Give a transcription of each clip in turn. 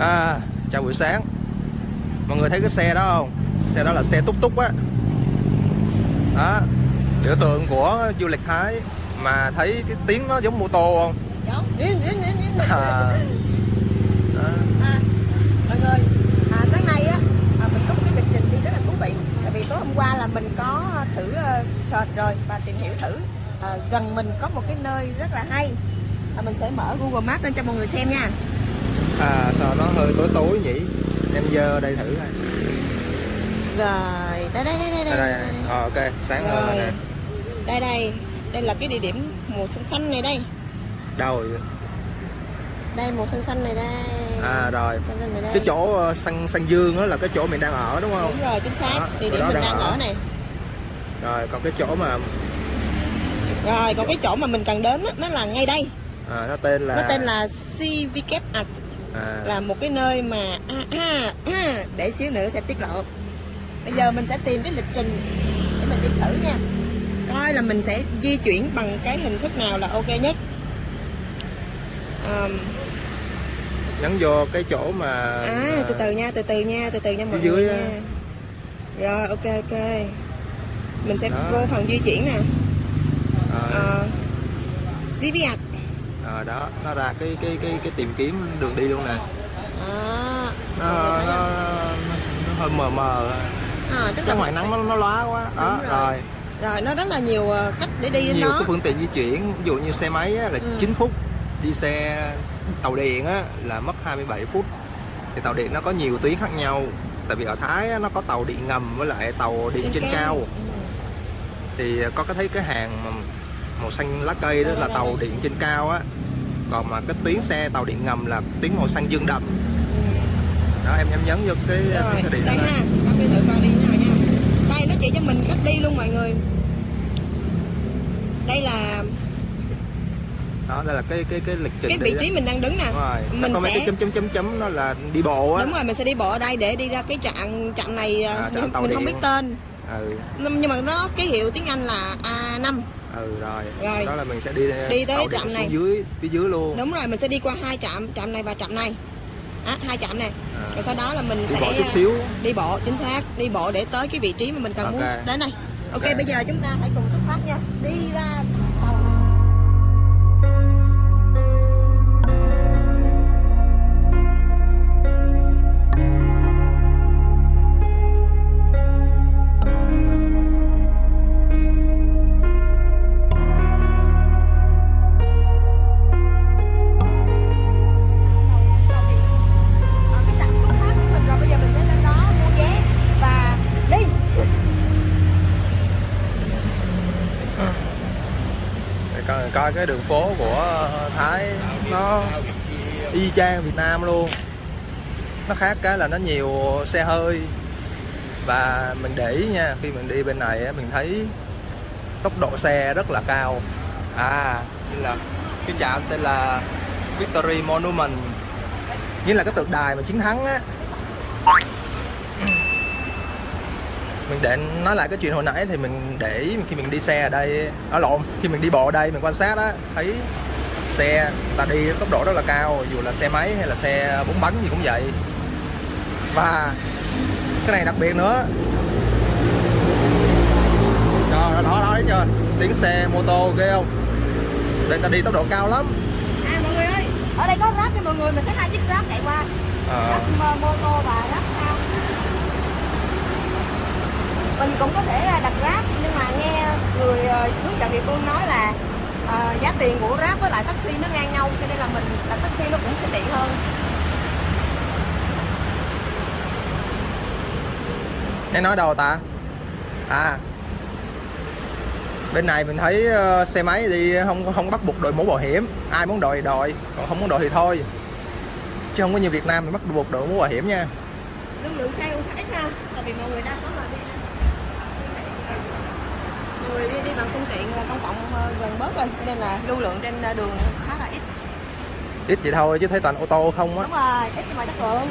À, chào buổi sáng Mọi người thấy cái xe đó không? Xe đó là xe túc túc á Đó Biểu tượng của du lịch Thái Mà thấy cái tiếng nó giống mô tô không? Giống. Điên. À, đó. À, mọi người, à, sáng nay á, à, mình có một cái lịch trình đi rất là thú vị. Tại vì tối hôm qua là mình có thử uh, search rồi và tìm hiểu thử. À, gần mình có một cái nơi rất là hay. À, mình sẽ mở Google Maps lên cho mọi người xem nha. À, sao nó hơi tối tối nhỉ? Em dơ đây thử coi. Rồi, đây đây đây đây Đây, đây. Ờ, ok, sáng hơn rồi nè Đây đây, đây là cái địa điểm màu xanh xanh này đây. Đâu rồi? Đây màu xanh xanh này đây. À rồi Xanh xanh này đây. Cái chỗ ờ, săn săn dương á là cái chỗ mình đang ở đúng không? Đúng rồi, chính xác. Đó, Địa điểm đó mình đang đang ở. ở này. Rồi còn cái chỗ mà Rồi, còn cái chỗ mà mình cần đến á, nó là ngay đây. à, nó tên là Nó tên là CVK Art à, là một cái nơi mà à, à, à, để xíu nữa sẽ tiết lộ. Bây giờ mình sẽ tìm cái lịch trình để mình đi thử nha. Coi là mình sẽ di chuyển bằng cái hình thức nào là ok nhất. Ờm, nhấn vô cái chỗ mà à, từ từ nha, từ từ nha, từ từ nha mọi người nha. Rồi, ok ok. Mình sẽ Đó. vô phần di chuyển nè. à, Art. À, đó nó ra cái cái cái cái tìm kiếm đường đi luôn nè. Đó. nó, nó, nó, nó hơi mờ mờ À, tức chắc là ngoài nắng nó, nó lóa quá. Đó rồi. rồi. Rồi nó rất là nhiều ờ, cách để đi nhiều cái phương tiện di chuyển ví dụ như xe máy á, là Ừ. 9 phút đi xe tàu điện á, là mất 27 phút. Thì tàu điện nó có nhiều tuyến khác nhau. Tại vì ở Thái á, nó có tàu điện ngầm với lại tàu điện trên, cao. Ừ. thì có cái thấy cái hàng mà màu xanh lá cây đó là tàu điện trên cao á. Còn mà cái tuyến xe tàu điện ngầm là tuyến màu xanh dương đậm. Đó em em nhấn vô cái, rồi cái, cái điện đây đó. ha bác đi thử coi đi nào nha. Đây nó chỉ cho mình cách đi luôn mọi người. Đây là đó đây là cái cái cái lịch trình cái vị đó. trí mình đang đứng nè. Đúng rồi. Nó mình có sẽ- cái chấm chấm chấm chấm nó là đi bộ á. Đúng rồi mình sẽ đi bộ ở đây để đi ra cái trạm trạm này ờ, À, trạm mình tàu không biết tên. Ừ. Nhưng mà nó ký hiệu tiếng Anh là A5 ừ rồi, Rồi. đó là mình sẽ đi Đi tới trạm này. dưới phía dưới luôn. Đúng rồi mình sẽ đi qua hai trạm trạm này và trạm này. À, hai trạm này. À, rồi sau đó là mình đi sẽ bộ chút xíu. đi bộ chính xác đi bộ để tới cái vị trí mà mình cần muốn. Ok. đến này ok Ok. bây giờ chúng ta hãy cùng xuất phát nha. Đi ra Cái đường phố của ờ, Thái. Nó y chang Việt Nam luôn. Nó khác cái là nó nhiều xe hơi. Và mình để ý nha, khi mình đi bên này mình thấy tốc độ xe rất là cao. À như là cái trạm tên là Victory Monument. Nghĩa là cái tượng đài mà chiến thắng á mình để nói lại cái chuyện hồi nãy thì mình để ý khi mình đi xe ở đây ở lộn khi mình đi bộ ở đây mình quan sát á thấy xe ta đi tốc độ rất là cao dù là xe máy hay là xe bốn bánh gì cũng vậy. Và cái này đặc biệt nữa. Đó đó đó, đó thấy chưa? Tiếng xe mô tô ghê không? Đây ta đi tốc độ cao lắm. À mọi người ơi ở đây có grab cho mọi người mình thấy hai chiếc grab chạy qua. Ờ, grab mô- tô và grab cao mình cũng có thể à, đặt grab nhưng mà nghe người ờ, hướng dẫn địa phương nói là ờ, giá tiền của grab với lại taxi nó ngang nhau cho nên là mình đặt taxi nó cũng sẽ tiện hơn. Nên nói đâu ta? À. Bên này mình thấy ờ, xe máy đi không không bắt buộc đội mũ bảo hiểm. Ai muốn đội thì đội còn không muốn đội thì thôi. Chứ không có như Việt Nam mình bắt buộc đội mũ bảo hiểm nha. Lưu lượng xe cũng khá ít ha tại vì mọi người đa số là đi người đi, đi bằng phương tiện công cộng ờ, gần bớt rồi cho nên là lưu lượng trên ờ, đường khá là ít. Ít vậy thôi chứ thấy toàn ô tô không á. Đúng rồi ít nhưng mà chất lượng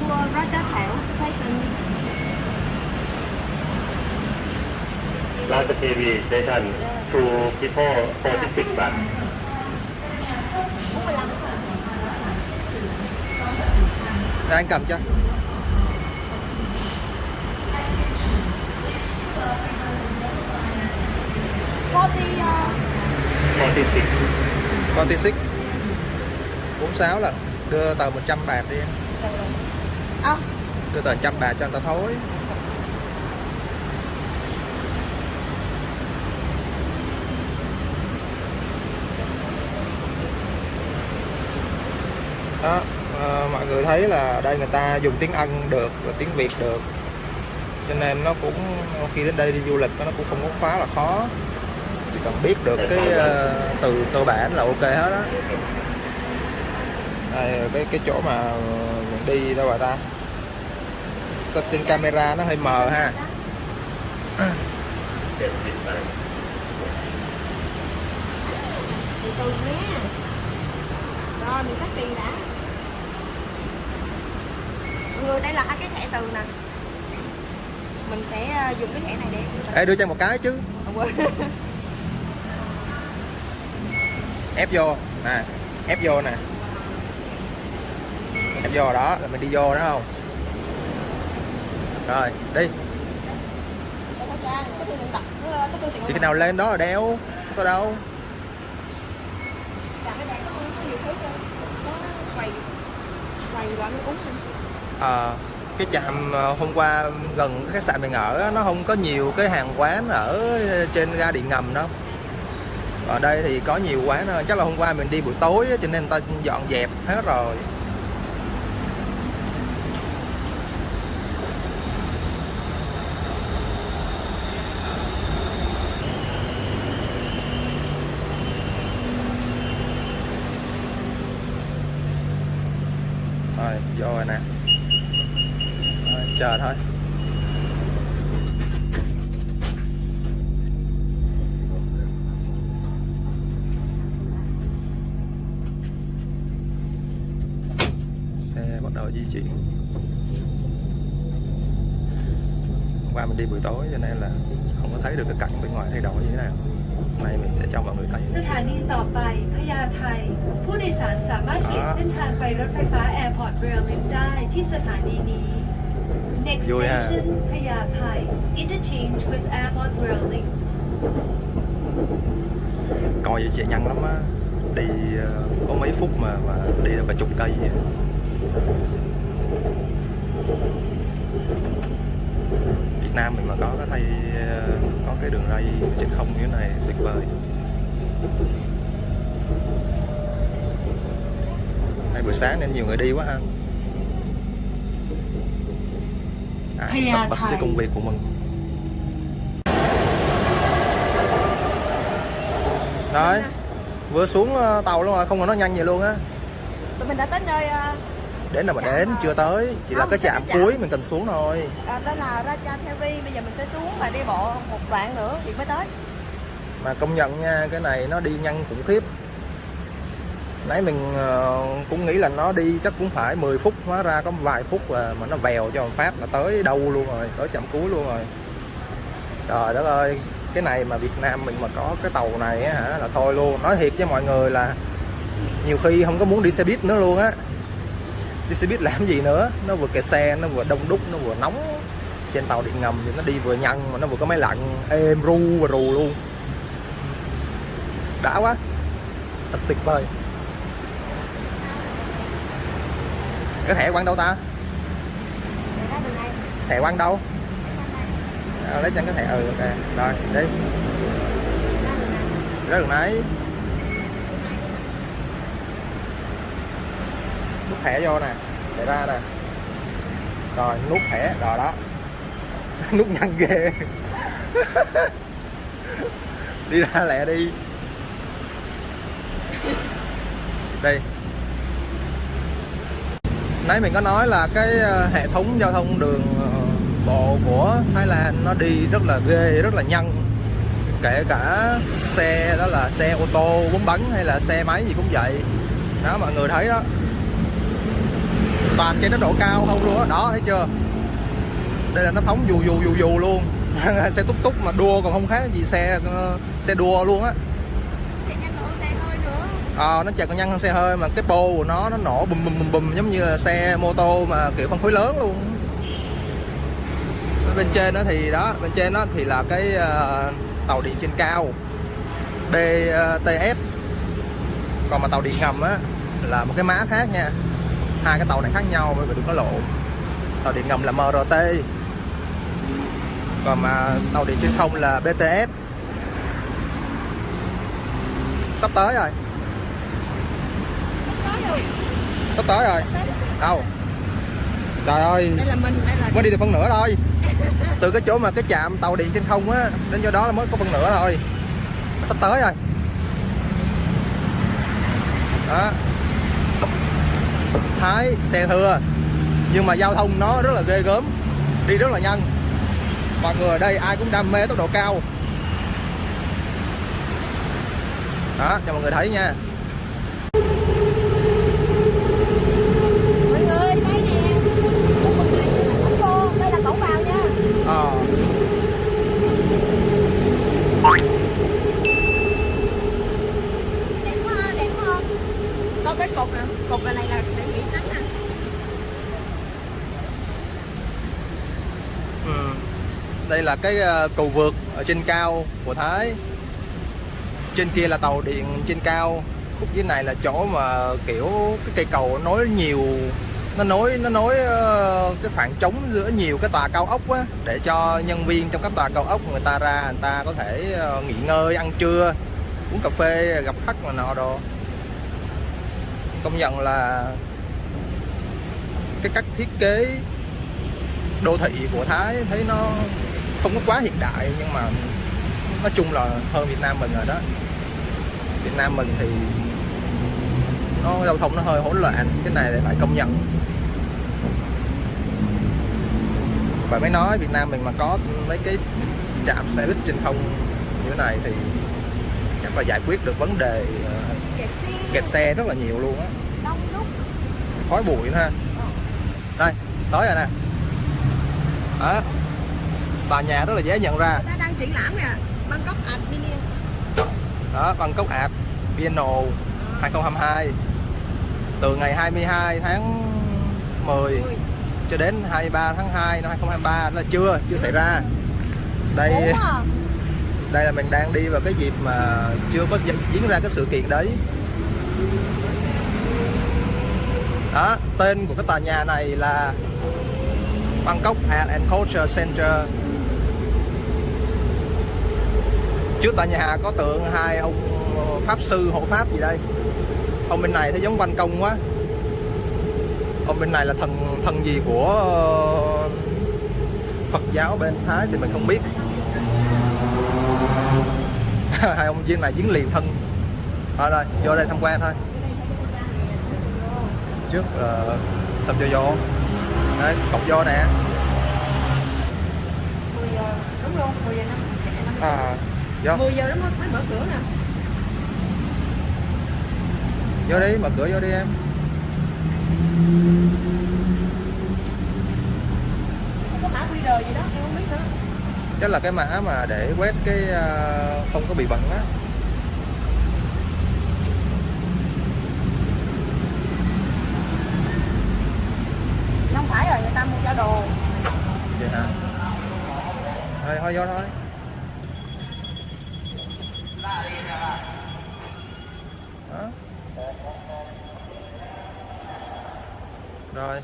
mua Roger Thảo Tyson Live TV station to people 46 bạn. 45 Đang cầm chưa? 40 46 46 46 là đưa tờ 100 bạc đi. À. đưa tờ 100 bạc cho người ta thối. Đó, à, mọi người thấy là đây người ta dùng tiếng Anh được và tiếng Việt được. Cho nên nó cũng khi đến đây đi du lịch nó cũng không có quá là khó chỉ cần biết được cái ờ, từ cơ bản là ok hết đó đây cái cái chỗ mà mình đi đâu rồi ta? Setting camera nó hơi mờ ha. Từ từ nhé rồi mình cắt tiền đã. Mọi người đây là hai cái thẻ từ nè. Mình sẽ ờ, dùng cái thẻ này để Ê đưa cho một cái chứ. À, quên. ép vô. Nè ép vô nè. Ép vô đó là mình đi vô đó không? Rồi đi. Thì cái nào lên đó là đeo sao đâu? À, cái. Ờ, cái trạm ờ, hôm qua gần cái khách sạn mình ở nó không có nhiều cái hàng quán ở trên ga điện ngầm đâu ở đây thì có nhiều quán ờ, chắc là hôm qua mình đi buổi tối cho nên người ta dọn dẹp hết rồi. ส้นทางไปรถไฟฟ้า Airport Rail Link ได้ที่สถานีนี้ Next vui ha. station พญาไท Interchange with Airport Rail Link coi vậy chạy nhanh lắm á đi ờ, có mấy phút mà mà đi được cả chục cây vậy. Việt Nam mình mà có cái thay ờ, có cái đường ray trên không như thế này tuyệt vời Nay buổi sáng nên nhiều người đi quá ha à, tất à, bật với thầy. công việc của mình Rồi vừa xuống ờ, tàu luôn rồi không còn nó nhanh vậy luôn á Tụi mình đã tới nơi ờ, đến là mà Trạm, đến ờ, chưa tới chỉ là không, cái trạm cái trạm. cuối mình cần xuống thôi ờ, tên là Raja Thevi. Bây giờ mình sẽ xuống và đi bộ một đoạn nữa thì mới tới. mà công nhận nha cái này nó đi nhanh khủng khiếp nãy mình ờ, cũng nghĩ là nó đi chắc cũng phải 10 phút, hóa ra có vài phút là mà nó vèo cho Pháp phát là tới đâu luôn rồi, tới chậm cuối luôn rồi. Trời đất ơi, cái này mà Việt Nam mình mà có cái tàu này á hả, là thôi luôn. Nói thiệt với mọi người là nhiều khi không có muốn đi xe buýt nữa luôn á. Đi xe buýt làm gì nữa, nó vừa kẹt xe, nó vừa đông đúc, nó vừa nóng. Trên tàu điện ngầm thì nó đi vừa nhăn mà nó vừa có máy lạnh êm ru và rù luôn. Đã quá, thật tuyệt vời. Cái thẻ quăng đâu ta? Thẻ quăng đâu? À, lấy chân cái thẻ. Ừ ok. Rồi đi. Ra đường này. nãy nút thẻ vô nè. Để ra nè. Rồi nút thẻ. Rồi đó. Nút nhanh ghê đi ra lẹ đi. Đây nãy mình có nói là cái ờ, hệ thống giao thông đường ờ, bộ của Thái Lan nó đi rất là ghê, rất là nhanh. Kể cả xe, đó là xe ô tô bốn bánh hay là xe máy gì cũng vậy. Đó, mọi người thấy đó. Toàn trên tốc độ cao không luôn á. Đó. thấy chưa? Đây là nó phóng dù dù dù dù luôn. Xe túc túc mà đua còn không khác gì xe ờ, xe đua luôn á à, nó chạy còn nhanh hơn xe hơi mà cái pô của nó nó nổ bùm bùm bùm bùm giống như là xe mô tô mà kiểu phân khối lớn luôn. Bên trên đó thì đó bên trên đó thì là cái uh, tàu điện trên cao BTS còn mà tàu điện ngầm á là một cái má khác nha. Hai cái tàu này khác nhau bởi vì đừng có lộ tàu điện ngầm là MRT còn mà tàu điện trên không là BTS sắp tới rồi. Sắp tới rồi. đâu? Trời ơi. Mới đi được phân nửa thôi. Từ cái chỗ mà cái trạm tàu điện trên không á đến chỗ đó là mới có phân nửa thôi. Sắp tới rồi. Đó. Thái xe thưa. Nhưng mà giao thông nó rất là ghê gớm. Đi rất là nhanh. Mọi người ở đây ai cũng đam mê tốc độ cao. Đó cho mọi người thấy nha mọi người đây nè khu vực này là cổng vô đây là cổng vào nha ờ đẹp quá ha, đẹp quá không có cái cột nè cột này là để nghỉ nắng nè. Ừ. Đây là cái ờ, cầu vượt ở trên cao của Thái. Trên kia là tàu điện trên cao. Khúc dưới này là chỗ mà kiểu cái cây cầu nối nhiều Nó nối nó nối ờ, cái khoảng trống giữa nhiều cái tòa cao ốc á Để cho nhân viên trong các tòa cao ốc người ta ra người ta có thể ờ, nghỉ ngơi, ăn trưa Uống cà phê, gặp khách mà nọ đồ. Công nhận là cái cách thiết kế đô thị của Thái thấy nó không có quá hiện đại, nhưng mà nói chung là hơn Việt Nam mình rồi đó. Việt Nam mình thì nó giao thông nó hơi hỗn loạn, cái này phải công nhận. Và mới nói Việt Nam mình mà có mấy cái trạm xe buýt trên không như thế này thì chắc là giải quyết được vấn đề ờ, kẹt xe kẹt xe rất là nhiều luôn á. Khói bụi nữa ha. Đây tới rồi nè. Đó. Tòa nhà rất là dễ nhận ra. Ta đang triển lãm nè Bangkok Adminium đó Bangkok Art Biennale 2022 từ ngày 22 tháng 10 cho đến 23 tháng 2 năm 2023 đó là chưa chưa xảy ra. Đây đây là mình đang đi vào cái dịp mà chưa có diễn ra cái sự kiện đấy đó, tên của cái tòa nhà này là Bangkok Art and Culture Center. Trước tòa nhà có tượng hai ông pháp sư, hộ pháp gì đây. Ông bên này thấy giống ban công quá. Ông bên này là thần thần gì của ờ, Phật giáo bên Thái thì mình không biết. Hai ông viên này diễn liền thân thôi đây vô đây tham quan thôi. Trước là sầm cho vô. Đấy cọc vô nè. 10 giờ đúng luôn 10 giờ 5 à vô. 10 giờ nó mới, mới mở cửa nè. Vô đi mở cửa vô đi em. Không có mã QR gì đó em không biết nữa. Chắc là cái mã mà để quét cái ờ, không có bị bẩn á không phải rồi người ta mua giao đồ vậy hả thôi thôi, vô thôi. Đó. Rồi.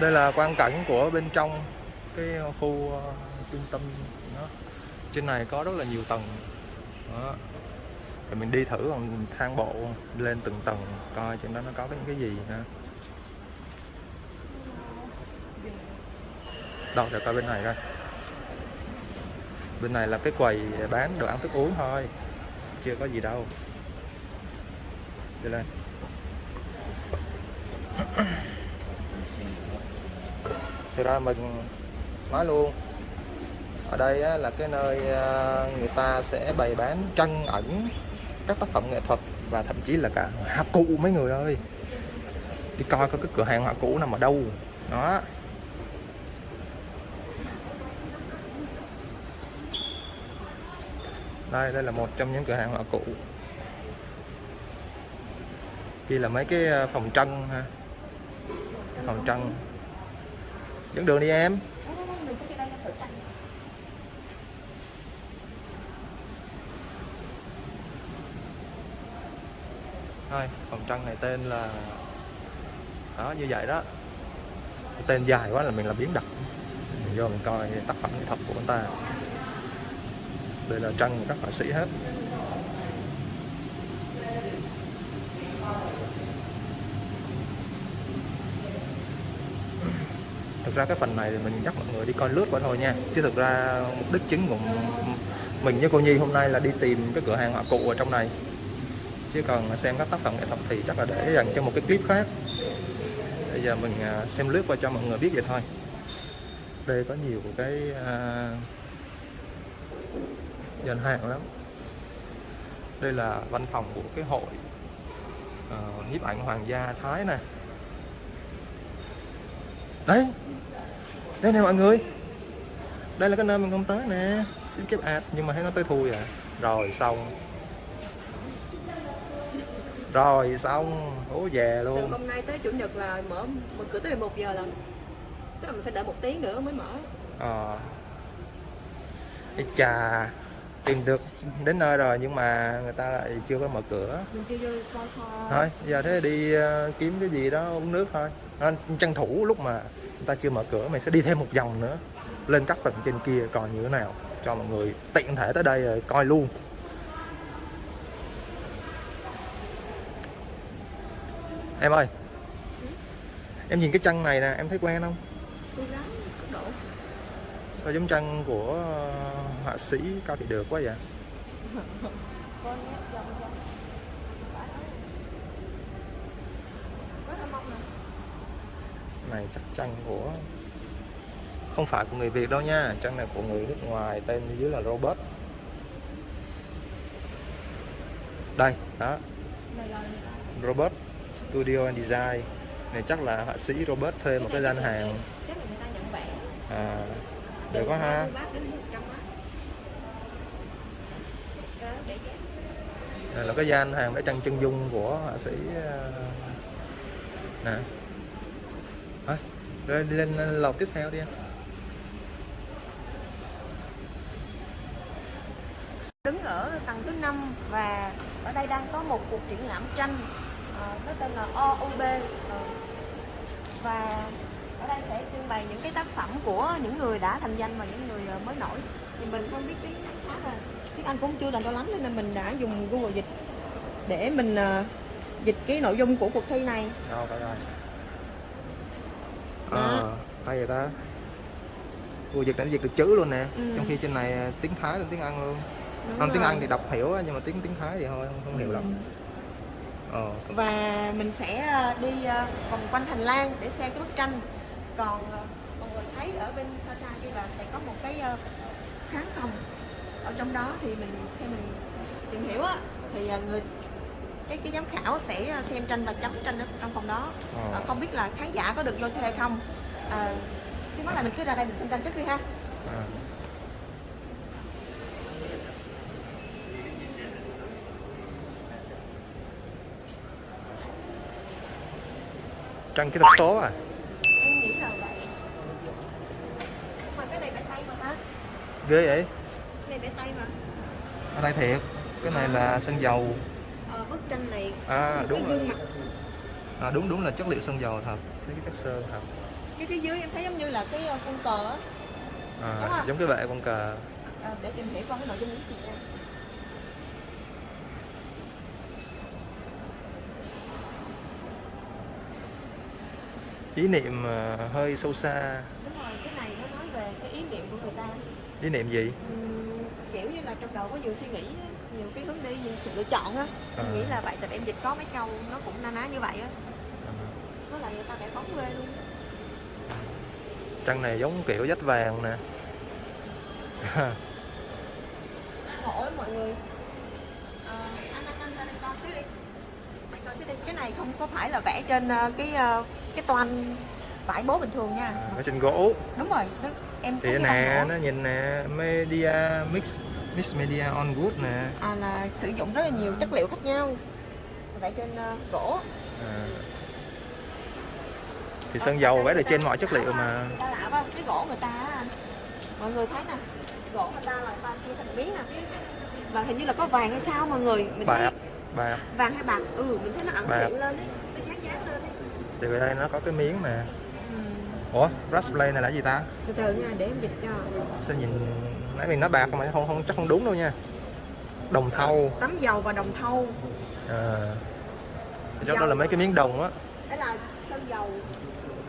Đây là quan cảnh của bên trong cái khu ờ, trung tâm nó trên này có rất là nhiều tầng. Đó. Rồi mình đi thử bằng thang bộ lên từng tầng, coi trên đó nó có những cái gì ha. Đâu, để coi bên này coi bên này là cái quầy bán đồ ăn thức uống thôi. Chưa có gì đâu. Đi lên. Thì ra mình nói luôn. Ở đây á, là cái nơi à, người ta sẽ bày bán trân ẩn các tác phẩm nghệ thuật và thậm chí là cả họa cụ mấy người ơi. Đi coi có cái cửa hàng họa cụ nằm ở đâu. Đó. Đây đây là một trong những cửa hàng họa cụ kia là mấy cái ờ, phòng trân ha. Phòng trân. Dẫn đường đi em. Thôi phòng trân này tên là, đó, như vậy đó. Tên dài quá là mình làm biến đặt. Mình vô mình coi tác phẩm nghệ thuật của người ta đây là tranh của các họa sĩ hết. Thực ra cái phần này thì mình nhắc mọi người đi coi lướt qua thôi nha. Chứ thực ra mục đích chính của mình với cô Nhi hôm nay là đi tìm cái cửa hàng họa cụ ở trong này. Chứ còn xem các tác phẩm nghệ thuật thì chắc là để dành cho một cái clip khác. Bây giờ mình à, xem lướt qua cho mọi người biết vậy thôi. Đây có nhiều cái uh, gian hàng lắm. Đây là văn phòng của cái hội uh, nhiếp ảnh hoàng gia thái nè. Đấy đây nè mọi người. Đây là cái nơi mình không tới nè. Xin kép ad nhưng mà thấy nó tới thui à. Rồi xong. Rồi xong. Hố về từ luôn hôm nay tới chủ nhật là mở mở cửa tới 11 giờ lần tức là mình phải đợi một tiếng nữa mới mở. Ờ. Ê chà tìm được đến nơi rồi nhưng mà người ta lại chưa có mở cửa. Thôi giờ thế đi ờ, kiếm cái gì đó uống nước thôi. Nó tranh thủ lúc mà người ta chưa mở cửa mình sẽ đi thêm một vòng nữa. Lên các tầng trên kia coi như thế nào cho mọi người tiện thể tới đây rồi coi luôn. Em ơi em nhìn cái chân này nè em thấy quen không tôi gắng tốc độ sao giống chân của ờ, họa sĩ cao thị được quá vậy? Này chắc chân của không phải của người Việt đâu nha. Chân này của người nước ngoài tên dưới là Robert. Đây đó. Robert Studio and Design. Này chắc là họa sĩ Robert thuê một cái gian hàng. À, được quá ha. 30 bát đến 100 bát Đó, để giá. đây là cái gian hàng vẽ tranh chân dung của họa sĩ ờ, nè. Thôi rồi đi lên lầu tiếp theo đi em. Đứng ở tầng thứ 5 và ở đây đang có một cuộc triển lãm tranh ờ, nó tên là OUB ờ, và ở đây sẽ trưng bày những cái tác phẩm của những người đã thành danh và những người ờ, mới nổi. Thì mình không biết tiếng khá là tiếng Anh cũng chưa là cho lắm nên mình đã dùng Google dịch để mình ờ, dịch cái nội dung của cuộc thi này. Đâu phải rồi. Ờ hay vậy ta. Ủa dịch đã dịch được chữ luôn nè. Ừ. trong khi trên này ờ, tiếng Thái lên tiếng Anh luôn. Đúng không tiếng rồi. Anh thì đọc hiểu nhưng mà tiếng tiếng Thái thì thôi không, không hiểu lắm. Ừ. ờ. Và mình sẽ đi vòng quanh hành lang để xem cái bức tranh còn ờ, mọi người thấy ở bên xa xa kia là sẽ có một cái ờ, khán phòng ở trong đó thì mình theo mình tìm hiểu á thì ờ, người cái cái giám khảo sẽ xem tranh và chấm tranh ở trong phòng đó. Ờ, không biết là khán giả có được vô xem hay không à, trước mắt là mình cứ ra đây mình xem tranh trước đi ha à. tranh kỹ thuật số à em nghĩ là vậy mà cái này vẽ tay mà ta ghê vậy? Cái này vẽ tay mà. Ở đây thiệt. Cái này là sơn dầu. Ờ, bức tranh này. À đúng rồi. mặt. À, đúng đúng là chất liệu sơn dầu thật. Cái chất sơn thật. Cái phía dưới em thấy giống như là cái ờ, con cờ á. À, giống cái vệ con cờ. À, để tìm hiểu coi cái nội dung của chị nha ý niệm ờ, hơi sâu xa. Đúng rồi cái này nó nói về cái ý niệm của người ý niệm gì? Kiểu như là trong đầu có nhiều suy nghĩ nhiều cái hướng đi nhiều sự lựa chọn á. À. nghĩ là vậy tại em dịch có mấy câu nó cũng na ná như vậy á. À. nó là người ta vẽ bóng ghê luôn Trăng này giống kiểu dách vàng nè. Lắm mọi người. À, anh anh anh đây coi xíu đi. Mày coi xíu đi. Cái này không có phải là vẽ trên ờ, cái ờ, cái toan vải bố bình thường nha. À, ở trên gỗ. Đúng rồi nó, em thì nè nó nhìn nè media mix mix media on wood nè. À, là sử dụng rất là nhiều chất liệu khác nhau. Vẽ trên ờ, gỗ. À. thì sơn dầu vẽ được trên mọi chất liệu mà. ta lạ quá cái gỗ người ta mọi người thấy nè gỗ người ta là người ta chia thành miếng nè. Và hình như là có vàng hay sao mọi người mình thấy bạc bạc vàng hay bạc. Ừ mình thấy nó ẩn Bạc. hiện lên đấy nó dán dán lên đấy thì ở đây nó có cái miếng nè. ừ. Ủa brush play này là gì ta? Từ từ nha để em dịch cho. Sao nhìn nãy mình nói bạc mà không không chắc không đúng đâu nha. Đồng thau. Tấm dầu và đồng thau. À. Đó, đó là mấy cái miếng đồng á. Đấy là sơn dầu.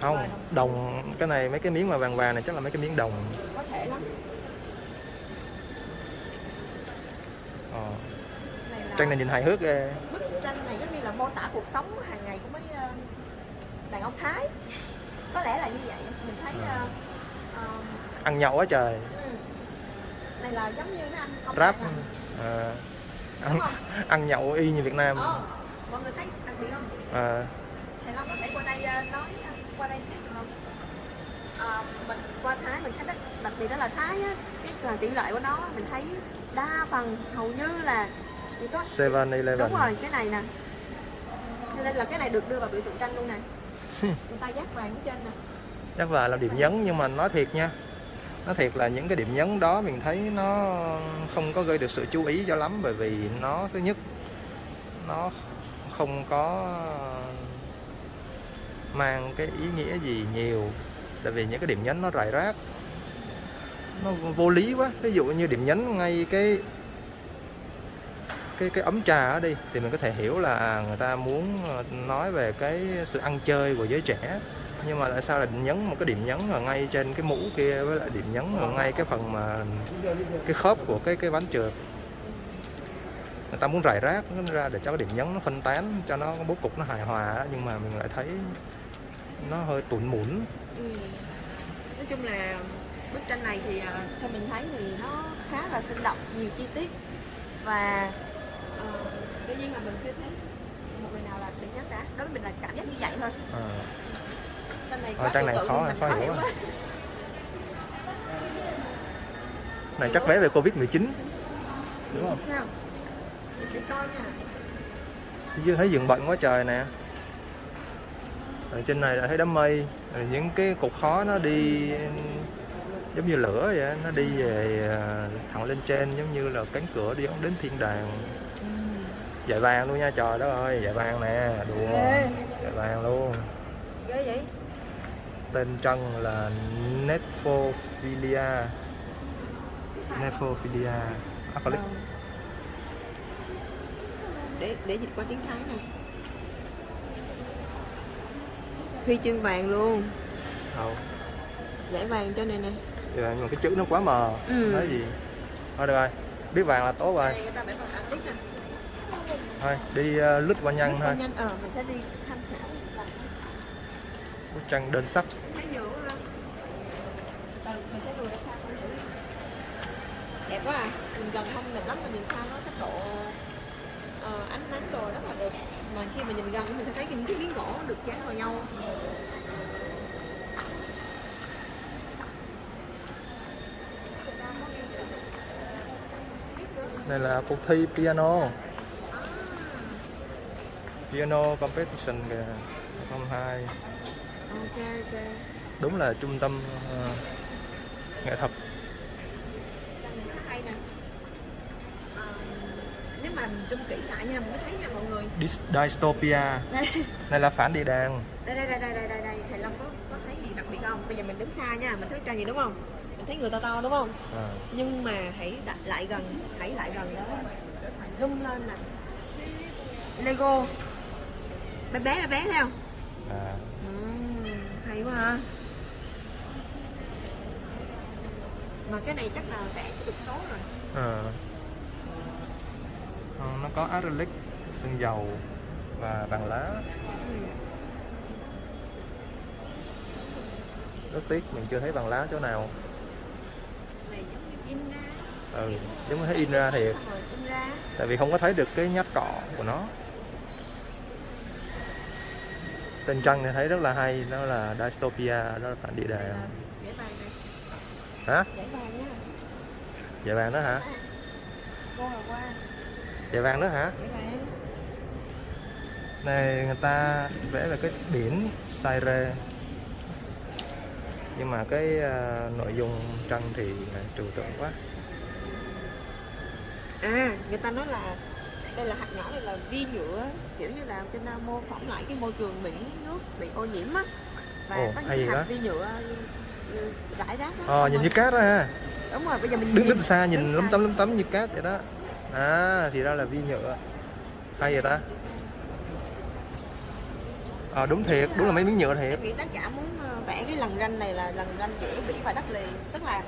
Không đồng cái này mấy cái miếng mà vàng vàng này chắc là mấy cái miếng đồng. Có thể lắm. Ờ. này là tranh này nhìn hài hước ghê. Bức tranh này giống như là mô tả cuộc sống hàng ngày của mấy ờ, đàn ông Thái có lẽ là như vậy. Mình thấy À. ờ, ăn nhậu quá trời. ừ. này là giống như công rap. à. à, ăn, ăn nhậu y như Việt Nam. Ờ, mọi người thấy đặc biệt không? À, thầy Long có thể qua đây ờ, nói ờ, qua đây được không? Ờ, mình qua Thái mình thấy đặc, đặc biệt đó là Thái á cái tỷ lệ của nó mình thấy đa phần hầu như là chỉ có 7-Eleven đúng rồi cái này nè. Cho nên là cái này được đưa vào biểu tượng tranh luôn nè người ta dát vàng ở trên nè. Chắc là làm điểm nhấn nhưng mà nói thiệt nha. Nói thiệt là những cái điểm nhấn đó mình thấy nó không có gây được sự chú ý cho lắm bởi vì nó thứ nhất nó không có mang cái ý nghĩa gì nhiều. Tại vì những cái điểm nhấn nó rải rác. Nó vô lý quá. Ví dụ như điểm nhấn ngay cái cái cái ấm trà ở đi, thì mình có thể hiểu là người ta muốn ờ, nói về cái sự ăn chơi của giới trẻ nhưng mà tại sao là nhấn một cái điểm nhấn ở ngay trên cái mũ kia với lại điểm nhấn ở ngay cái phần mà cái khớp của cái cái bánh trượt người ta muốn rải rác nó ra để cho cái điểm nhấn nó phân tán, cho nó bố cục nó hài hòa đó. nhưng mà mình lại thấy nó hơi tụn mủn ừ. nói chung là bức tranh này thì à, theo mình thấy thì nó khá là sinh động, nhiều chi tiết và ờ, tuy nhiên là mình chưa thấy một người nào là đẹp nhất cả đối với mình là cảm giác như vậy thôi. À, này Ờ, quá tranh này trừu tượng khó- khó khó hiểu hiểu quá. này chắc vé về covid 19 đúng không? Sao? Mình sẽ coi nha. Chứ thấy dựng bận quá trời nè. Ở trên này là thấy đám mây. Rồi những cái cục khói nó đi giống như lửa vậy nó đi về à, thẳng lên trên giống như là cánh cửa đi đến thiên đàng dải vàng luôn nha trời đất ơi dải vàng nè đùa. Dải vàng luôn. Ghê vậy? Tên trân là Nepophilia. Nepophilia Acrylic Ờ. để để dịch qua tiếng Thái nè. Huy chương vàng luôn. Đâu? Giải vàng cho này nè. Dạ, nhưng mà cái chữ nó quá mờ. Ừ. nói gì? Thôi được rồi biết vàng là tốt rồi. Người ta ảnh nè thôi đi uh, lướt qua nhanh Lướt thôi. nhanh ờ mình sẽ đi tham khảo. Bức tranh đơn sắc. Mình đẹp quá à. Nhìn gần không đẹp lắm mà nhìn xa nó sắc độ ờ, ánh nắng đồ rất là đẹp. Mà khi mà nhìn gần mình sẽ thấy những cái miếng gỗ được dán vào nhau. Đây là cuộc thi piano piano competition kìa 2002 ok ok. Đúng là trung tâm ờ, nghệ thuật. Hay nè. Ờ, nếu mà mình zoom kỹ lại nha mình mới thấy nha mọi người. Dystopia. Đây này là phản địa đàng. Đây đây đây đây đây đây, đây. thầy Long có có thấy gì đặc biệt không? Bây giờ mình đứng xa nha mình thấy tranh gì đúng không? Mình thấy người to to đúng không? À, nhưng mà hãy đặt lại gần hãy lại gần đó. Zoom lên nè. Lego bé bé bé bé thấy không? À, Ừm, hay quá ha. Mà cái này chắc là vẽ được số rồi. À. Nó có acrylic sơn dầu và vàng lá. Ừ. rất tiếc mình chưa thấy vàng lá chỗ nào. Này giống như in ra. Ừ, giống như thấy in ra thiệt in ra. Tại vì không có thấy được cái nhát cọ của nó tên trăng thì thấy rất là hay đó là dystopia đó là phản địa là giải vàng này. Hả? Giải vàng đó. Hả? Cô là qua dạ vàng đó hả? Giải vàng này người ta vẽ về cái biển Saire. Nhưng mà cái à, nội dung tranh thì là trừu tượng quá. À người ta nói là đây là hạt nhỏ này là vi nhựa kiểu như là người ta mô phỏng lại cái môi trường biển nước bị ô nhiễm á. Và Ồ, có những hạt đó. vi nhựa ừ, rải rác đó. ờ nhìn rồi- như cát đó ha. Đúng rồi bây giờ mình đứng đứng xa nhìn đứng lấm tấm lấm tấm như cát vậy đó. À thì ra là vi nhựa. Hay vậy ta. Ờ đúng thiệt đúng là mấy miếng nhựa thiệt. Nghĩ tác giả muốn ờ, vẽ cái lần ranh này là lần ranh giữa biển và đất liền tức là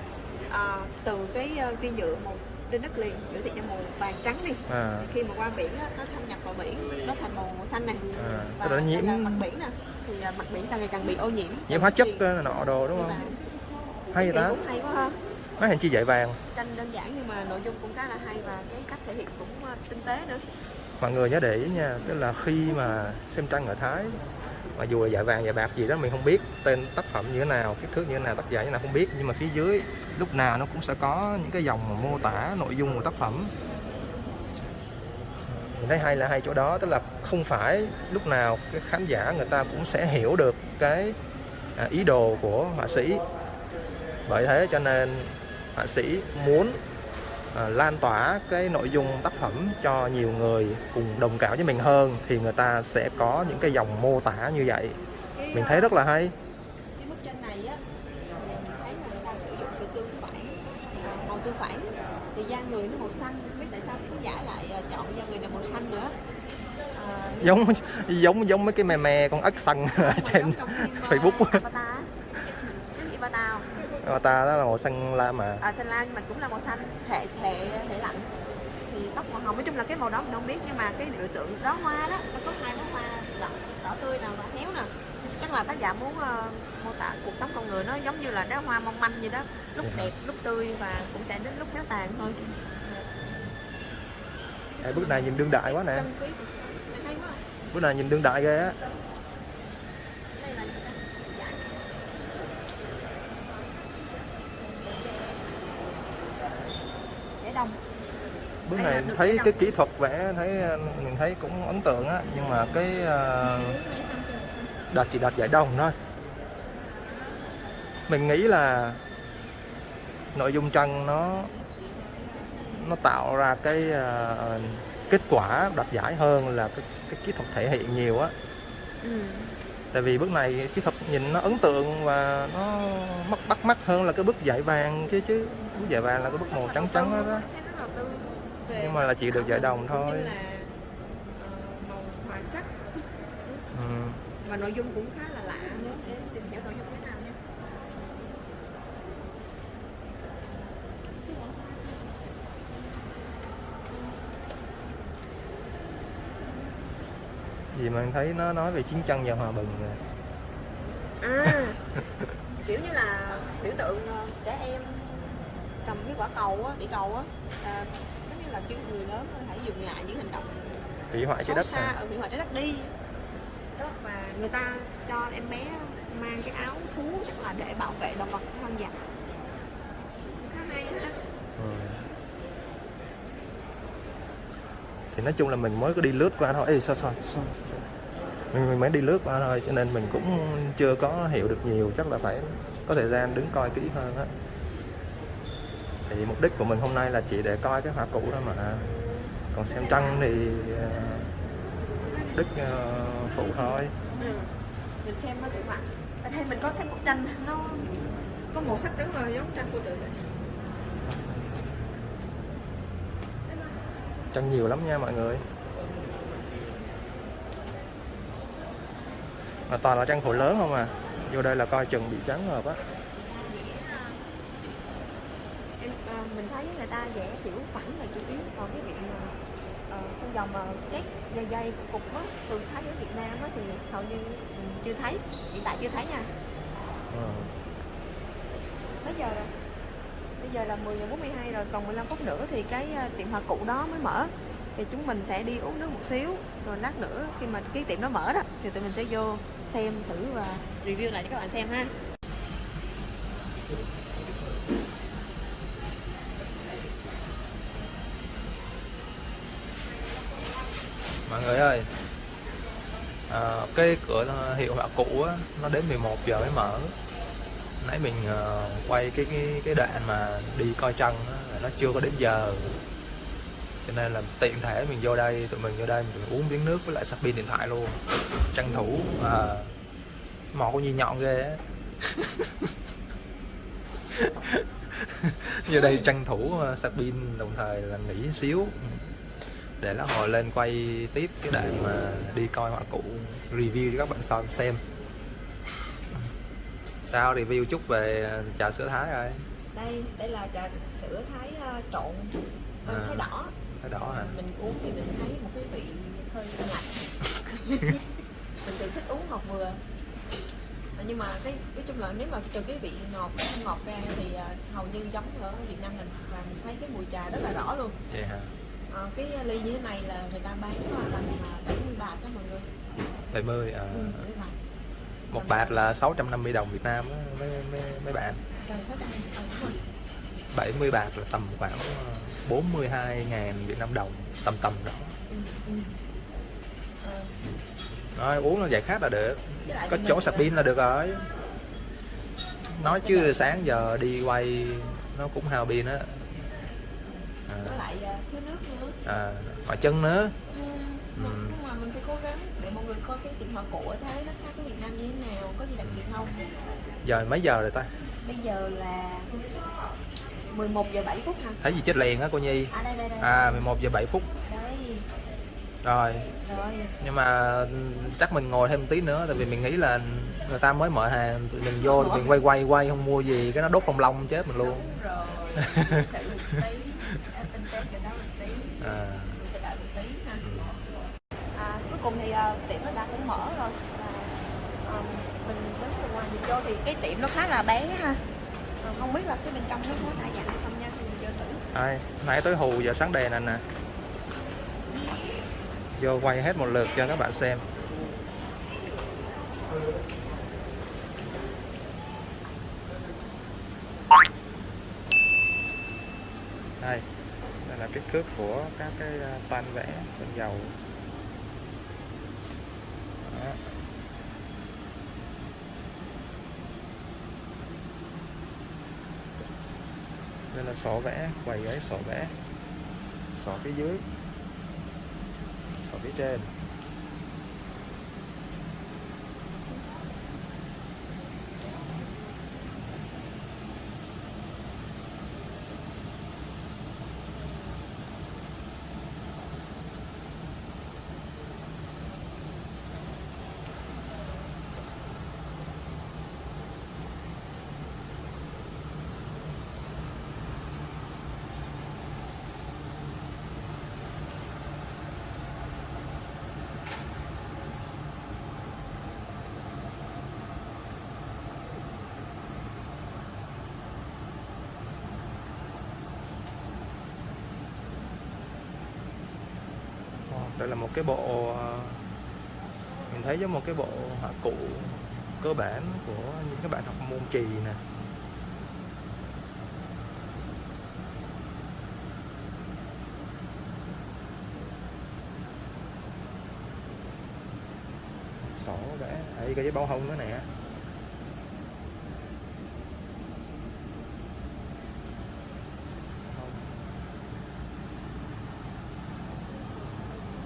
ờ, từ cái ờ, vi nhựa màu trên đất liền biểu thị cho màu vàng trắng đi. À, khi mà qua biển á, nó thâm nhập vào biển nó thành màu màu xanh này. À và nó nhiễm mặt biển nè. Thì ờ, mặt biển càng ngày càng bị ô nhiễm. Nhiễm hóa chất Thì- ờ, nọ đồ đúng không? Hay vậy ta? cũng hay quá ha. Mấy hình chi dạy vàng. Tranh đơn giản nhưng mà nội dung cũng khá là hay và cái cách thể hiện cũng ờ, tinh tế nữa. Mọi người nhớ để ý nha tức là khi mà xem tranh ở Thái mà dù là dạy vàng dạy bạc gì đó, mình không biết tên tác phẩm như thế nào, kích thước như thế nào, tác giả như thế nào, không biết. Nhưng mà phía dưới, lúc nào nó cũng sẽ có những cái dòng mà mô tả nội dung của tác phẩm. Mình thấy hay là hai chỗ đó, tức là không phải lúc nào cái khán giả người ta cũng sẽ hiểu được cái à, ý đồ của họa sĩ. Bởi thế cho nên họa sĩ muốn à, lan tỏa cái nội dung tác phẩm cho nhiều người cùng đồng cảm với mình hơn thì người ta sẽ có những cái dòng mô tả như vậy. Cái, mình thấy rất là hay. cái bức tranh này á mình thấy là người ta sử dụng sự tương phản à, màu tương phản. Thì da người nó màu xanh biết tại sao khán giả lại à, chọn da người này màu xanh nữa. À, giống giống giống mấy cái mè mè con ếch xanh trên à, Facebook á. Avatar á. cái gì Avatar ta đó là màu xanh lam mà. À, xanh lam nhưng mà cũng là màu xanh hệ hệ hệ lạnh. Thì tóc màu hồng nói chung là cái màu đó mình không biết nhưng mà cái biểu tượng đó hoa đó nó có hai bó hoa đỏ, đỏ tươi nào và héo nè. Chắc là tác giả muốn ờ, mô tả cuộc sống con người nó giống như là đóa hoa mong manh vậy đó. Lúc Dạ. đẹp lúc tươi và cũng sẽ đến lúc héo tàn thôi. Ê, bức này nhìn đương đại quá nè. Bức này nhìn đương đại ghê á đây là gì ta? Dạ. Để đồng bức này thấy cái kỹ thuật vẽ thấy mình thấy cũng ấn tượng á nhưng mà cái ờ, đạt chỉ đạt giải đồng thôi. Mình nghĩ là nội dung tranh nó nó tạo ra cái ờ, kết quả đạt giải hơn là cái, cái kỹ thuật thể hiện nhiều á. Ừ. tại vì bước này kỹ thuật nhìn nó ấn tượng và nó mắt bắt mắt hơn là cái bức giải vàng chứ chứ bức giải vàng là cái bức màu trắng trắng đó, đó. Nhưng mà là chỉ được giải đồng thôi ờ, màu hòa sắc ừ. và nội dung cũng khá là lạ nữa để tìm hiểu nội dung thế nào nha gì mà em thấy nó nói về chiến tranh và hòa bình rồi. à kiểu như là biểu tượng ờ, trẻ em cầm cái quả cầu á bị cầu á à, giống như là kêu người lớn hãy dừng lại những hành động hủy hoại trái đất xa ở hủy hoại trái đất đi đó và người ta cho em bé mang cái áo thú chắc là để bảo vệ động vật hoang dã khá hay ha ừ. Thì nói chung là mình mới có đi lướt qua thôi. Ê, sao sao? Sao? Mình, mình mới đi lướt qua thôi cho nên mình cũng chưa có hiểu được nhiều. Chắc là phải có thời gian đứng coi kỹ hơn á. Thì mục đích của mình hôm nay là chỉ để coi cái hoa cũ thôi mà. Còn xem tranh thì ờ, đích ờ, phụ thôi. Ừ. mình xem nó mặt ở đây mình có thấy bức tranh nó có màu sắc rất là giống tranh của nữ tranh nhiều lắm nha mọi người. Mà toàn là tranh khổ lớn không à? Vô đây là coi chừng bị trắng hợp á. Em à, mình thấy người ta vẽ kiểu phẳng là chủ yếu còn cái việc uh, trong dòng mà nét dây dây cục á từ thái đến việt nam á thì hầu như mình chưa thấy hiện tại chưa thấy nha. Ừ. mấy giờ rồi bây giờ là 10 giờ 42 rồi còn 15 phút nữa thì cái à, tiệm hoa cụ đó mới mở. Thì chúng mình sẽ đi uống nước một xíu rồi lát nữa khi mà cái tiệm nó mở đó thì tụi mình sẽ vô xem thử và review lại cho các bạn xem ha. Mọi người ơi à, cái cửa hiệu họa cũ á, nó đến 11 giờ mới mở nãy mình uh, quay cái cái cái đoạn mà đi coi trăng đó, nó chưa có đến giờ. Cho nên là tiện thể mình vô đây tụi mình vô đây mình uống miếng nước với lại sạc pin điện thoại luôn. Tranh thủ à, mò con gì nhọn ghê á. Vô đây tranh thủ ờ, sạc pin đồng thời là nghỉ xíu. Để nó hồi lên quay tiếp cái đoạn mà đi coi họa cụ review cho các bạn xem xem sao review chút về trà sữa thái rồi đây đây là trà sữa thái ờ, trộn ờ, À. thái đỏ. Thái đỏ hả? Mình uống thì mình thấy một cái vị hơi nhạt mình thường thích uống ngọt vừa. À, nhưng mà cái nói chung là nếu mà trừ cái vị ngọt không ngọt ra thì à, hầu như giống ở Việt Nam mình. Và mình thấy cái mùi trà rất là rõ luôn. Hả? À, cái ly như thế này là người ta bán tầm à, 70 bạc đó mọi người 70 à, ừ, 70 bạc một bạt là 650 đồng Việt Nam mấy mấy mấy bạn. gần 600 ờ, đúng rồi 70 bạc là tầm khoảng 42 ngàn Việt Nam đồng tầm tầm đó. Ờ, Rồi, uống là giải khát là được. Có chỗ sạc pin là được rồi. Nói chứ sáng giờ đi quay nó cũng hao pin á. À, à, mỏi chân nữa. Ừ, Ừ. mình phải cố gắng để mọi người coi cái tiệm hoa cổ ở Thái nó khác với Việt Nam như thế nào có gì đặc biệt không? Giờ mấy giờ rồi ta? Bây giờ là 11 giờ 7 phút hả? Thấy gì chết liền á cô Nhi? À đây đây đây. À 11 giờ 7 phút. Đây. Rồi. Rồi. Nhưng mà chắc mình ngồi thêm tí nữa tại vì mình nghĩ là người ta mới mở hàng tụi mình vô tụi mình quay quay quay không mua gì cái nó đốt phong long chết mình luôn. Đúng rồi. Sự một tí tinh tế cho nó một tí. À, mình sẽ đợi một tí ha ừ. à, cuối cùng thì à, tiệm nó đã cũng mở rồi và à, mình đứng từ ngoài nhìn vô thì cái tiệm nó khá là bé ha. Ờ, không biết là cái bên trong nó có đa dạng hay không nha vô thử. Ai, nãy tới hù giờ sáng đèn này nè. Vô quay hết một lượt cho các bạn xem. Đây đây là kích thước của các cái à, vẽ sơn dầu. Đó. Đây là sổ vẽ quầy ấy sổ vẽ sổ phía dưới. Sổ phía trên. Đây là một cái bộ ờ, mình thấy giống một cái bộ họa cụ cơ bản của những các bạn học môn trì nè. Sổ vẽ ấy cái giấy bao hông nữa nè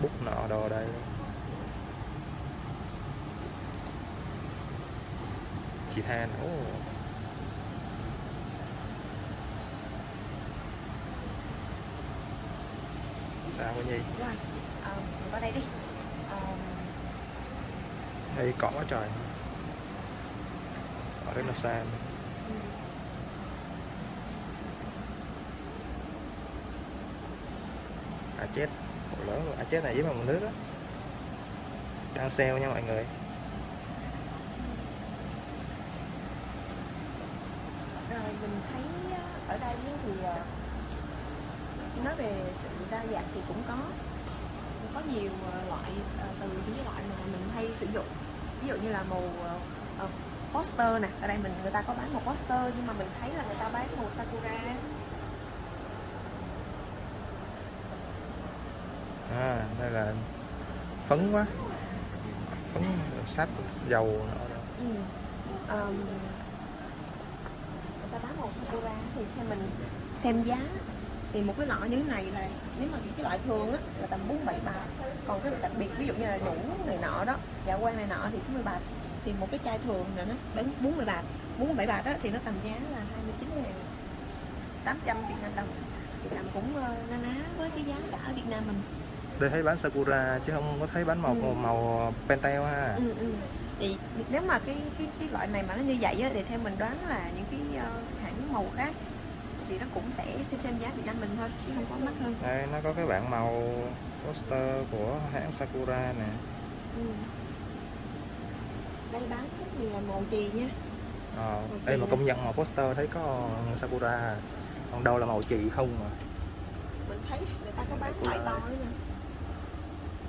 bút nọ đồ đây than ồ sao cô nhi? Rồi à, mình qua đây đi. À, đây cỏ quá trời. Cỏ rất là ừ. à chết bộ lớn luôn à chết này với bằng nước á. Đang sale nha mọi người rồi mình thấy á, ở đây thì à, nói về sự đa dạng thì cũng có có nhiều à, loại từ những cái loại mà mình hay sử dụng ví dụ như là màu poster nè ở đây mình người ta có bán màu poster nhưng mà mình thấy là người ta bán màu sakura à đây là phấn quá ống sáp dầu. Ừ. Um, người ta bán màu sakura thì theo mình xem giá thì một cái lọ như thế này là nếu mà cái loại thường á là tầm 47 bạc. Còn cái đặc biệt ví dụ như là nhũ này nọ đó dạ quan này nọ thì 60 bạc. Thì một cái chai thường là nó bán 40 bạc. 47 bạc đó thì nó tầm giá là 29 ngàn 800 Việt Nam đồng. Thì tầm cũng ờ, na ná với cái giá cả ở Việt Nam mình. Đây thấy bán sakura chứ không có thấy bán màu Ừ. màu, màu pentel ha. Ừ, ừ. Thì nếu mà cái cái cái loại này mà nó như vậy á, thì theo mình đoán là những cái ờ, hãng màu khác thì nó cũng sẽ xem xem giá Việt Nam mình thôi chứ không có mắc hơn. Đây nó có cái bảng màu poster của hãng sakura nè. Ừ. đây bán rất nhiều là màu chì nha. Ờ, đây mà công nhận màu poster thấy có sakura còn đâu là màu chì không mà. Mình thấy người ta có bán loại to nữa nè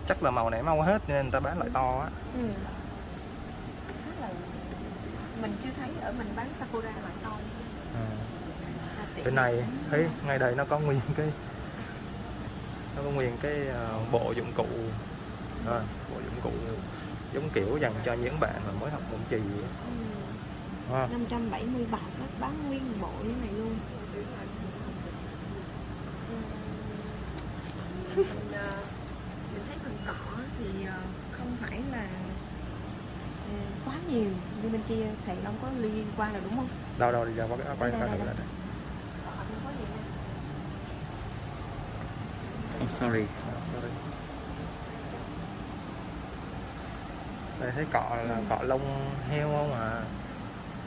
chắc là màu này mau hết nên người ta bán loại to á. Ừ. mình chưa thấy ở mình bán sakura loại to ừ. à, bên này thấy ngay đây nó có nguyên cái nó có nguyên cái ờ, bộ dụng cụ Rồi, bộ dụng cụ giống kiểu dành cho những bạn mà mới học môn chì á. ừ. Ha. 570 bạc đó bán nguyên bộ như này luôn mình, ờ, mình thấy phần cọ thì ờ, không phải là quá nhiều như bên kia thầy Long có liên quan rồi đúng không? đâu đâu đi ra quay Đây, quay đây, thử lại không sorry. sorry. Đây thấy cọ là Ừ. cọ lông heo không à?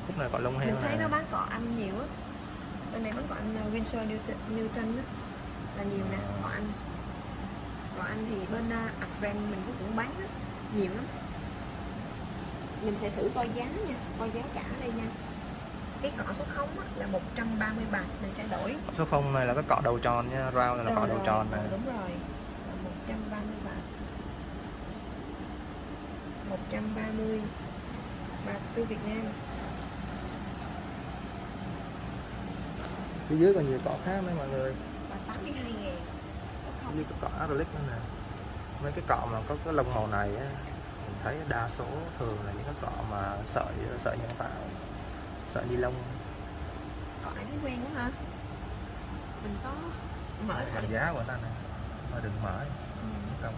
Khúc này cọ lông heo Mình thấy nè. nó bán cọ Anh nhiều á. Bên này bán cọ Anh ờ, Winsor Newton, Newton á là nhiều nè, cọ Anh. Cọ Anh thì bên uh, Adfriend mình cũng cũng bán á, nhiều lắm. Mình sẽ thử coi giá nha, coi giá cả đây nha. Cái cọ số 0 á, là 130 bạc mình sẽ đổi Số không này là cái cọ đầu tròn nha, round này là cọ Rồi, đầu rồi, tròn nè. rồi, đúng rồi là 130 bạc 130 bạc từ Việt Nam Phía dưới còn nhiều cọ khác nữa mọi người. và 82 ngàn số không Như cái cọ acrylic nữa nè. Mấy cái cọ mà có cái lông màu này á, thấy đa số thường là những cái cọ mà sợi sợi nhân tạo, sợi ni lông. cọ này thấy quen quá hả mình có mở thử giá của ta nè, mà đừng mở. ừ. không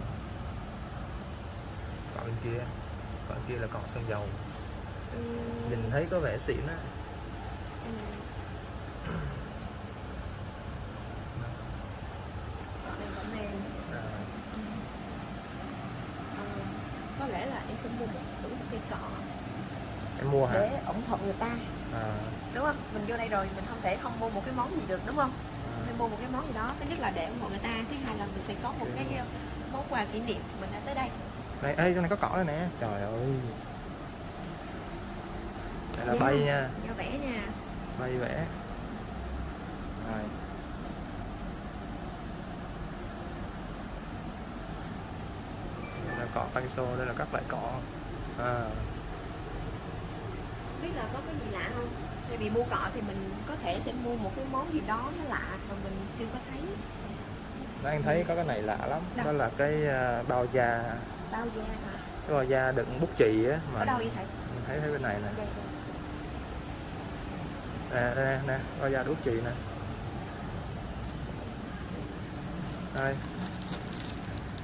cọ bên kia cọ bên kia là cọ sơn dầu Ừ. nhìn thấy có vẻ xịn á Ừ. cọ này cọ mềm à, Ờ, có lẽ là em sẽ mua một thử một cây cọ. Em mua hả? Để ủng hộ người ta. À, đúng không? Mình vô đây rồi mình không thể không mua một cái món gì được đúng không? À, nên mua một cái món gì đó thứ nhất là để ủng hộ người ta thứ hai là mình sẽ có một cái món quà kỷ niệm mình đã tới đây. Này ê trong này có cọ đây nè. Trời ơi. Đây là Dạ. bay nha. do vẽ nha. Bay vẽ rồi xô đây là các loại cọ à, biết là có cái gì lạ không? Tại vì mua cọ thì mình có thể sẽ mua một cái món gì đó nó lạ mà mình chưa có thấy. Đó anh thấy có cái này lạ lắm. Đâu? đó là cái à, bao da. Bao da hả? Cái bao da đựng bút chì á mà ở đâu vậy thầy? mình thấy thấy bên này nè. Đây, đây. nè nè nè bao da đút chì nè. Đây.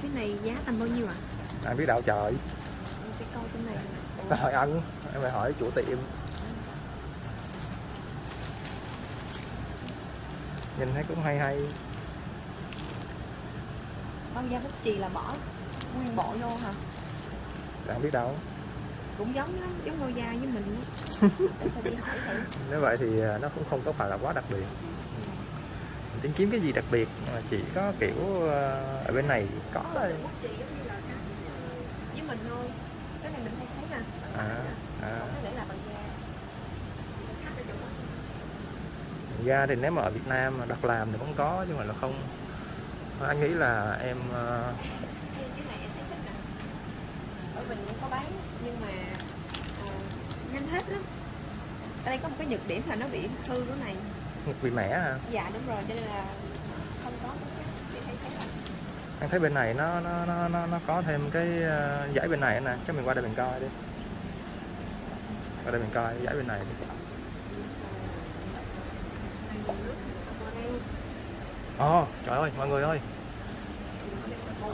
Cái này giá tầm bao nhiêu ạ anh biết đạo trời. Mình sẽ coi trên này. Hỏi anh em phải hỏi chủ tiệm. Nhìn thấy cũng hay hay. Bao da bút chì là bỏ nguyên bộ vô hả? Bạn biết đâu. Cũng giống lắm giống bao da với mình. Để sẽ đi hỏi thử. Nếu vậy thì à, nó cũng không có phải là quá đặc biệt. Tìm kiếm cái gì đặc biệt mà chỉ có kiểu à, ở bên này có thôi bút chì giống như là cái ờ, với mình thôi. Cái này mình hay thấy nè à, à. còn cái này là bằng da. Da thì nếu mà ở Việt Nam mà đặt làm thì cũng có nhưng mà là không. Anh nghĩ là em à, Cái- này em thấy thích nè. Ở mình cũng có bán nhưng mà à, nhanh hết lắm. Ở đây có một cái nhược điểm là nó bị hư cái này. Bị mẻ hả? Dạ đúng rồi cho nên là để thấy bên này nó nó nó nó, nó có thêm cái ờ, dãy bên này nè. Chắc mình qua đây mình coi đi. Qua đây mình coi dãy bên này đi. Ồ trời ơi mọi người ơi. Một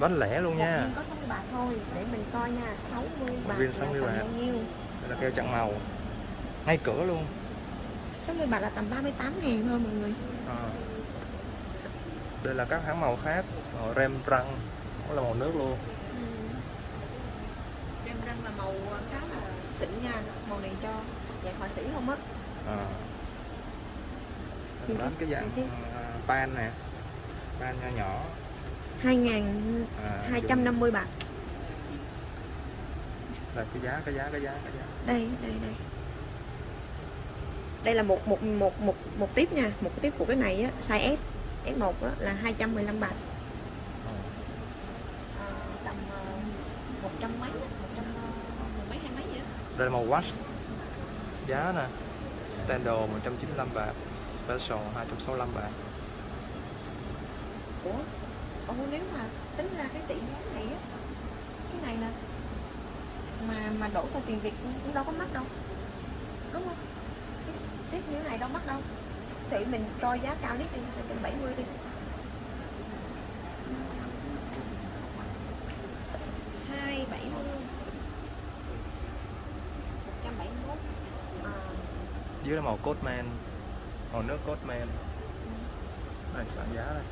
bánh lẻ luôn một nha viên có 60 bạc thôi. Để mình coi nha. 60 bạc viên là 60 tầm bạc. bao nhiêu? Đây là keo chặn màu. Ngay cửa luôn. 60 bạc là tầm 38 ngàn thôi mọi người. Ờ. đây là các hãng màu khác. Màu Rembrandt cũng là màu nước luôn. Rem răng là màu khá là xịn nha. Màu này cho dạng họa sĩ không á. À. Ừ, đến cái dạng ừ. ờ, pan nè. Pan nhỏ. 2250 à, bạc. Đây cái giá cái giá cái giá cái giá. Đây đây đây. Đây là một một một một một tiếp nha. Một tiếp của cái này á Size S S1 á, là 215 bạc Ờ. à, Tầm uh, 100 mấy á, 100 uh, mấy hai mấy vậy đây là màu wash giá nè. Standard 195 bạc special 265 bạc. Ủa? Ủa nếu mà tính ra cái tỷ giá này á Cái này nè Mà mà đổ sang tiền Việt cũng đâu có mắc đâu. Đúng không? Cái tiếp như này đâu mắc đâu Thì mình coi giá cao nhất đi 270 đi. Hai bảy mươi. Một trăm bảy mươi mốt. À, dưới là màu Cotman màu nước Cotman này bảng giá đây.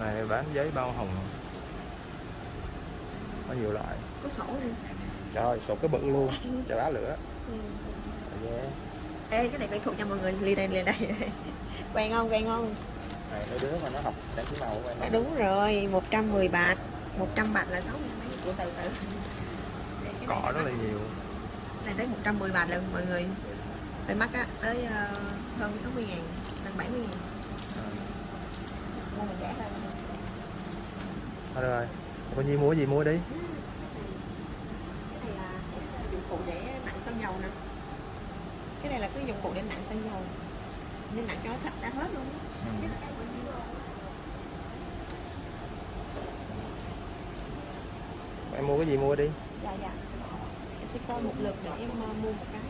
Này bán giấy bao hồng có nhiều loại có sổ luôn trời sổ cái bự luôn. Chà bá lửa. Ừ. yeah. Ê cái này quen thuộc cho mọi người. Ly đây ly đây Quen không quen không? Này mấy đứa mà nó học sáng chỉ màu quen à. Đúng rồi. 110 bạc. 100 bạc là 60 mấy Ủa từ từ. Cỏ rất là nhiều. Này tới 110 bạc lần mọi người Hơi mắc á Tới ờ, hơn 60 ngàn Gần 70 ngàn. À. Mua mình rẻ hơn. Thôi được rồi có gì mua gì mua đi. Cái này là dụng cụ để nặng xăng dầu nè cái này là cái dụng cụ để nặng xăng dầu. Nên nặng cho sạch đã hết luôn Ừ. em mua cái gì mua đi. Dạ dạ. Em sẽ coi một lượt để em ờ, mua một cái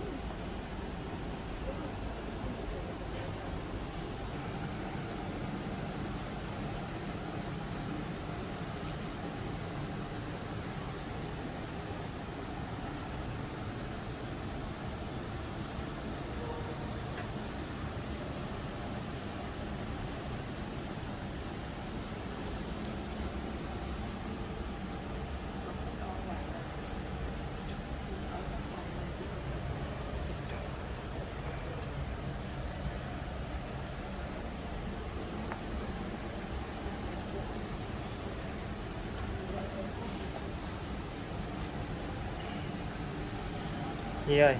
Nhi ơi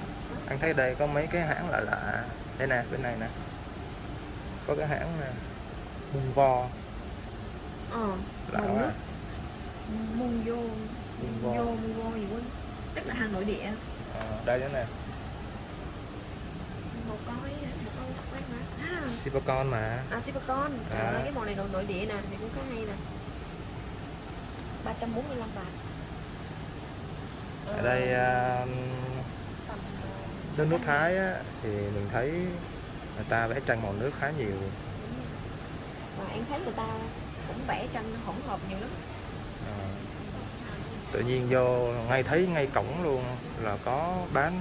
anh thấy đây có mấy cái hãng lạ lạ. Đây nè bên này nè. Có cái hãng nè Mung Vo. Ờ lạ màu quá. nước. Mung vô. Vo vô mung vô gì quên. Tức là hàng nội địa. Ờ, đây nữa nè. Một coi à, Sipacon mà. À Sipacon. À. à. cái màu này nội nội địa nè thì cũng khá hay nè. 345 bạc. Ở đây tầm, ờ, nước Thái á, thì mình thấy người ta vẽ tranh màu nước khá nhiều. Và em thấy người ta cũng vẽ tranh hỗn hợp nhiều lắm. Ờ, tự nhiên vô ngay thấy ngay cổng luôn là có bán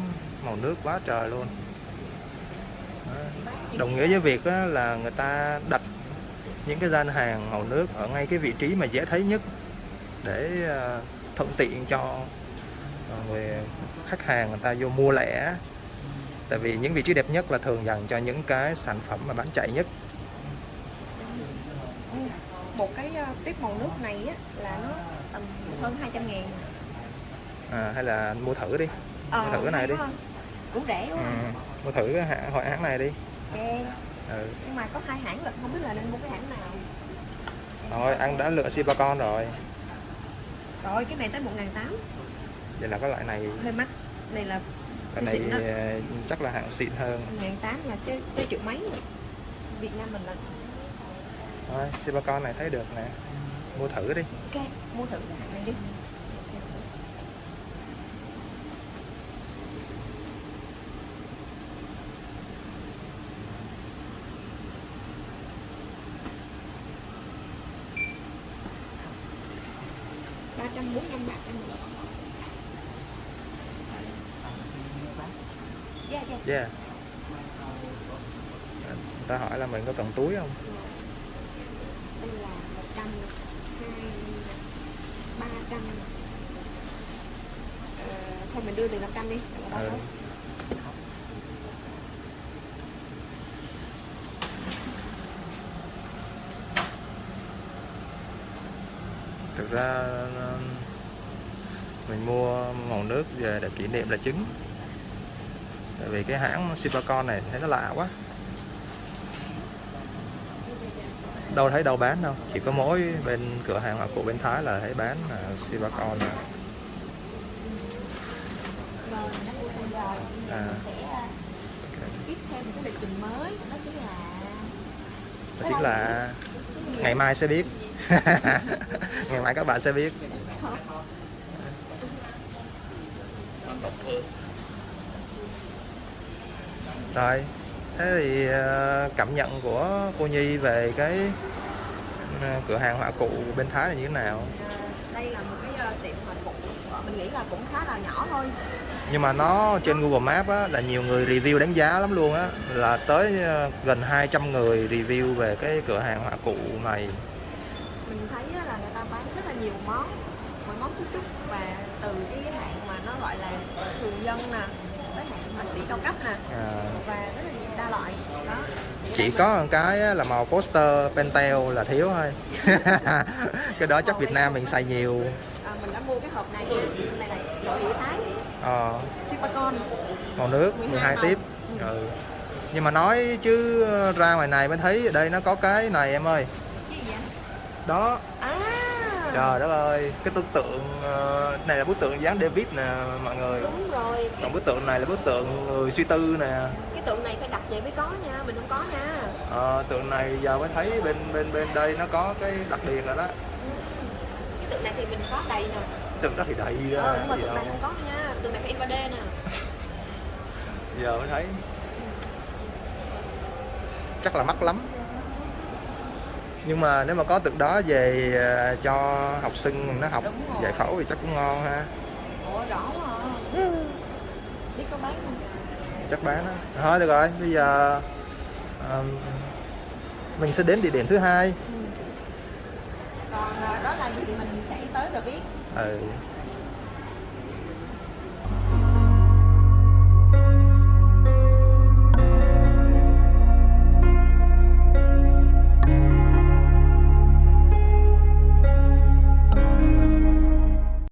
màu nước quá trời luôn. Đồng nghĩa với việc á, là người ta đặt những cái gian hàng màu nước ở ngay cái vị trí mà dễ thấy nhất để ờ, thuận tiện cho ờ, người khách hàng người ta vô mua lẻ tại vì những vị trí đẹp nhất là thường dành cho những cái sản phẩm mà bán chạy nhất. Một cái ờ, tiếp màu nước này á là nó tầm hơn 200 ngàn. À, hay là mua thử đi. Ờ, Mua thử cái này đi. cũng rẻ quá. Ừ, mua thử cái hãng hãng này đi. Ok. Ừ. nhưng mà có hai hãng lận không biết là nên mua cái hãng nào. Thôi anh đã lựa Sipacon rồi. Rồi cái này tới 1 tám. Vậy là cái loại này hơi mắc. Này là cái này ờ, chắc là hạng xịn hơn. Ngàn tám là cái cái triệu mấy? Rồi. Việt Nam mình là thôi Sipacon này thấy được nè. Mua thử đi. Ok mua thử cái hàng này đi. Ba trăm bốn năm bạc dạ dạ yeah. Người ta hỏi là mình có cần túi không? Đây là một trăm hai ba trăm. Ờ, thôi mình đưa từ năm trăm đi là bao ừ. thực ra mình mua màu nước về để kỷ niệm là chính tại vì cái hãng Sipacon này thấy nó lạ quá. Đâu thấy đâu bán đâu. Chỉ có mỗi bên cửa hàng hoặc của bên Thái là thấy bán là Sipacon À. tiếp theo một cái lịch trình mới đó chính là đó chính là ngày mai sẽ biết. Ngày mai các bạn sẽ biết rồi thế thì ờ, cảm nhận của cô Nhi về cái ờ, cửa hàng họa cụ bên Thái là như thế nào? À, đây là một cái ờ, tiệm hoa cụ ờ, mình nghĩ là cũng khá là nhỏ thôi. Nhưng mà nó trên Google Maps á, là nhiều người review đánh giá lắm luôn á. Là tới ờ, gần 200 người review về cái cửa hàng họa cụ này. Mình thấy là người ta bán rất là nhiều món mỗi món chút chút. Và từ cái hạng mà nó gọi là thường dân nè tới hạng họa sĩ cao cấp nè. À, và rất là nhiều đa loại. Đó. Thì chỉ có một cái là màu poster Pentel là thiếu thôi. Cái đó chắc Việt Nam mình xài nhiều. À, mình đã mua cái hộp này này là nội địa thái. Ờ, Sipacon màu nước 12 12 màu. tiếp. Ừ. nhưng mà nói chứ ra ngoài này mới thấy ở đây nó có cái này em ơi. Cái gì vậy? Đó. À trời đất ơi cái tưởng tượng ờ, này là bức tượng dáng David nè mọi người. Đúng rồi. Còn bức tượng này là bức tượng người suy tư nè. Cái tượng này phải đặt về mới có nha mình không có nha. Ờ, tượng này giờ mới thấy bên bên bên đây nó có cái đặc biệt rồi đó. Cái tượng này thì mình có đầy nè. Tượng đó thì đầy ra ờ, nhưng mà tượng này không có nha. Tượng này phải in 3D nè. Giờ mới thấy. Chắc là mắc lắm nhưng mà nếu mà có tượng đó về ờ, cho học sinh nó học giải phẫu thì chắc cũng ngon ha. Ủa, rõ à. biết có bán không? Chắc bán đó thôi được rồi. Bây giờ um, mình sẽ đến địa điểm thứ hai. Ừ. còn ờ, đó là gì mình sẽ tới rồi biết. Ừ.